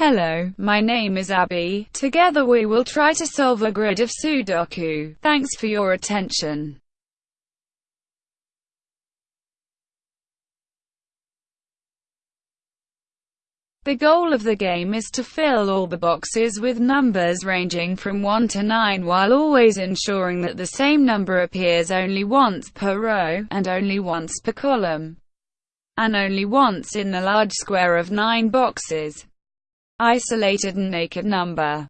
Hello, my name is Abby. Together we will try to solve a grid of Sudoku. Thanks for your attention. The goal of the game is to fill all the boxes with numbers ranging from 1 to 9 while always ensuring that the same number appears only once per row, and only once per column, and only once in the large square of 9 boxes. Isolated and naked number.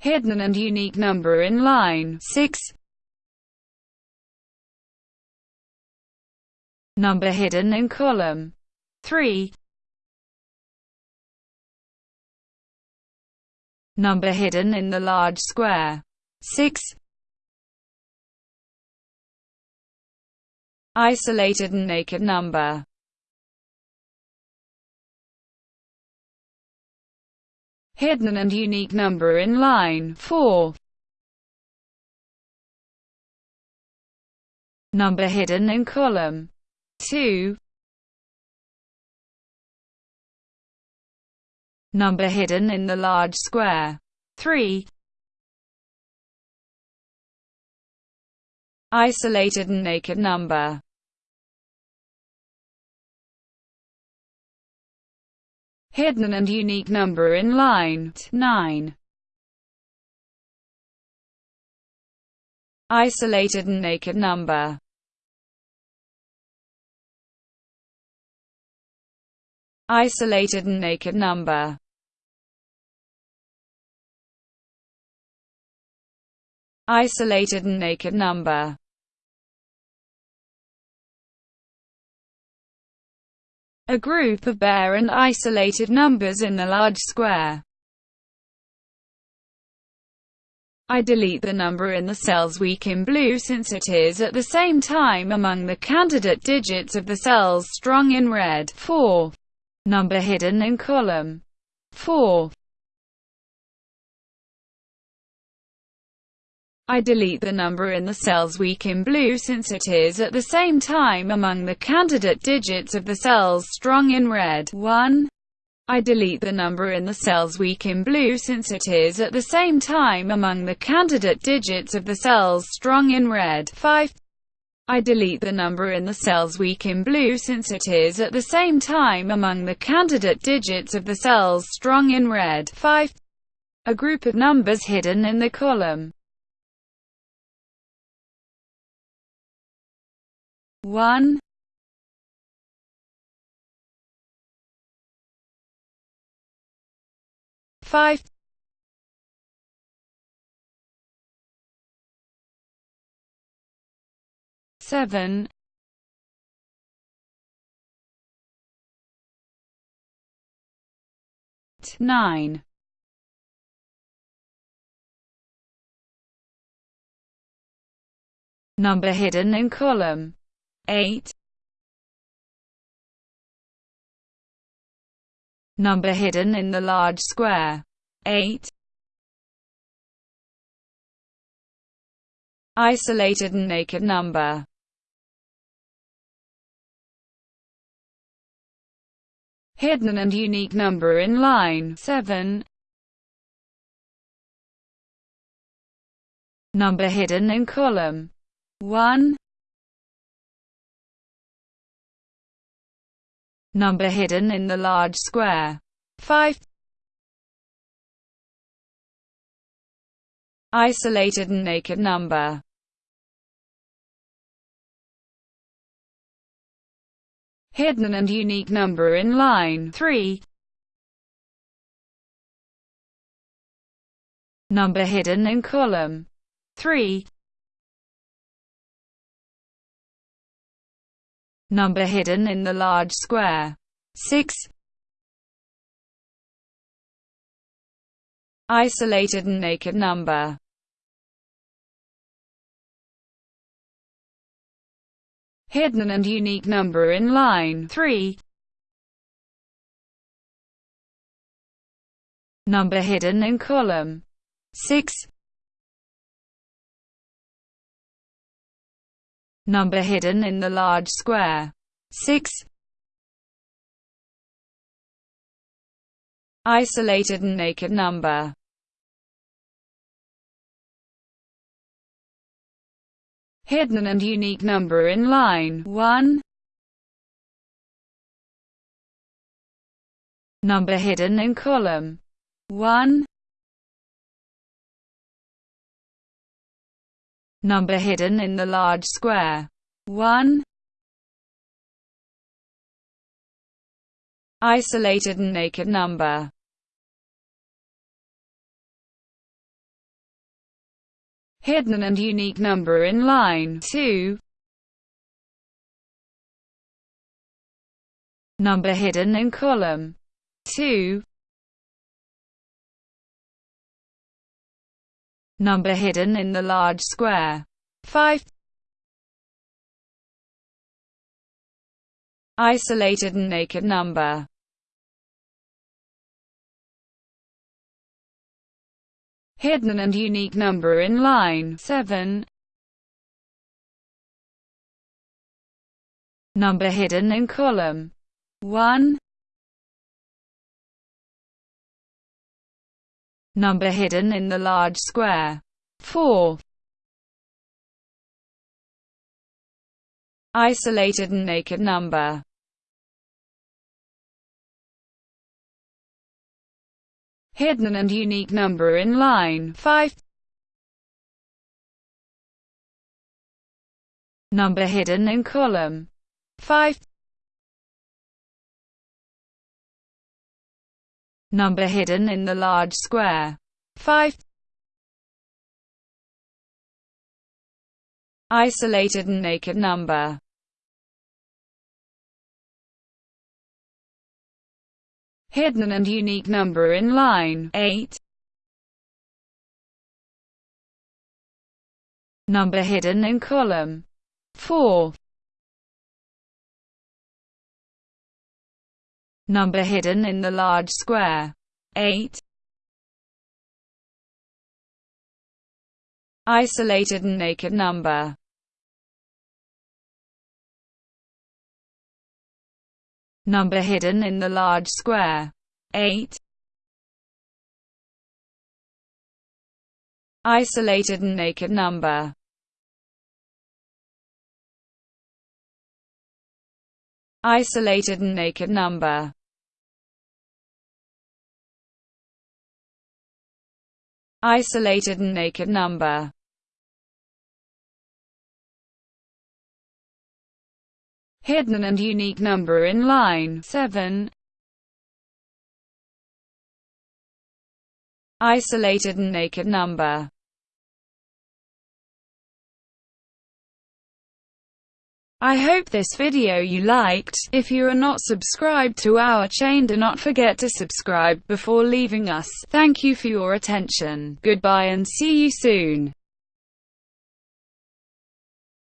Hidden and unique number in line 6 Number hidden in column 3 Number hidden in the large square 6 Isolated and naked number Hidden and unique number in line 4 Number hidden in column 2 Number hidden in the large square 3 Isolated and naked number Hidden and unique number in line. 9 Isolated and naked number. Isolated and naked number. Isolated and naked number A group of bare and isolated numbers in the large square. I delete the number in the cells weak in blue since it is at the same time among the candidate digits of the cells strong in red. 4 number hidden in column 4. I delete the number in the cells weak in blue since it is at the same time among the candidate digits of the cells strong in red 1. I delete the number in the cells weak in blue since it is at the same time among the candidate digits of the cells strong in red 5. I delete the number in the cells weak in blue since it is at the same time among the candidate digits of the cells strong in red. 5. A group of numbers hidden in the column. 1 5 seven. Nine. Number hidden in column 8 number hidden in the large square 8 isolated and naked number hidden and unique number in line 7. Number hidden in column 1. Number hidden in the large square 5. Isolated and naked number hidden and unique number in line 3. Number hidden in column 3. Number hidden in the large square 6. Isolated and naked number hidden and unique number in line 3. Number hidden in column 6. Number hidden in the large square 6. Isolated and naked number. Hidden and unique number in line 1. Number hidden in column 1. Number hidden in the large square 1. Isolated and naked number hidden and unique number in line 2. Number hidden in column 2. Number hidden in the large square 5. Isolated and naked number hidden and unique number in line 7. Number hidden in column 1. Number hidden in the large square 4. Isolated and naked number hidden and unique number in line 5. Number hidden in column 5. Number hidden in the large square 5. Isolated and naked number hidden and unique number in line 8. Number hidden in column 4. Number hidden in the large square 8. Isolated and naked number number hidden in the large square. 8. Isolated and naked number Isolated and naked number Isolated and naked number hidden and unique number in line 7. Isolated and naked number I hope this video you liked. If you are not subscribed to our chain do not forget to subscribe before leaving us. Thank you for your attention. Goodbye and see you soon.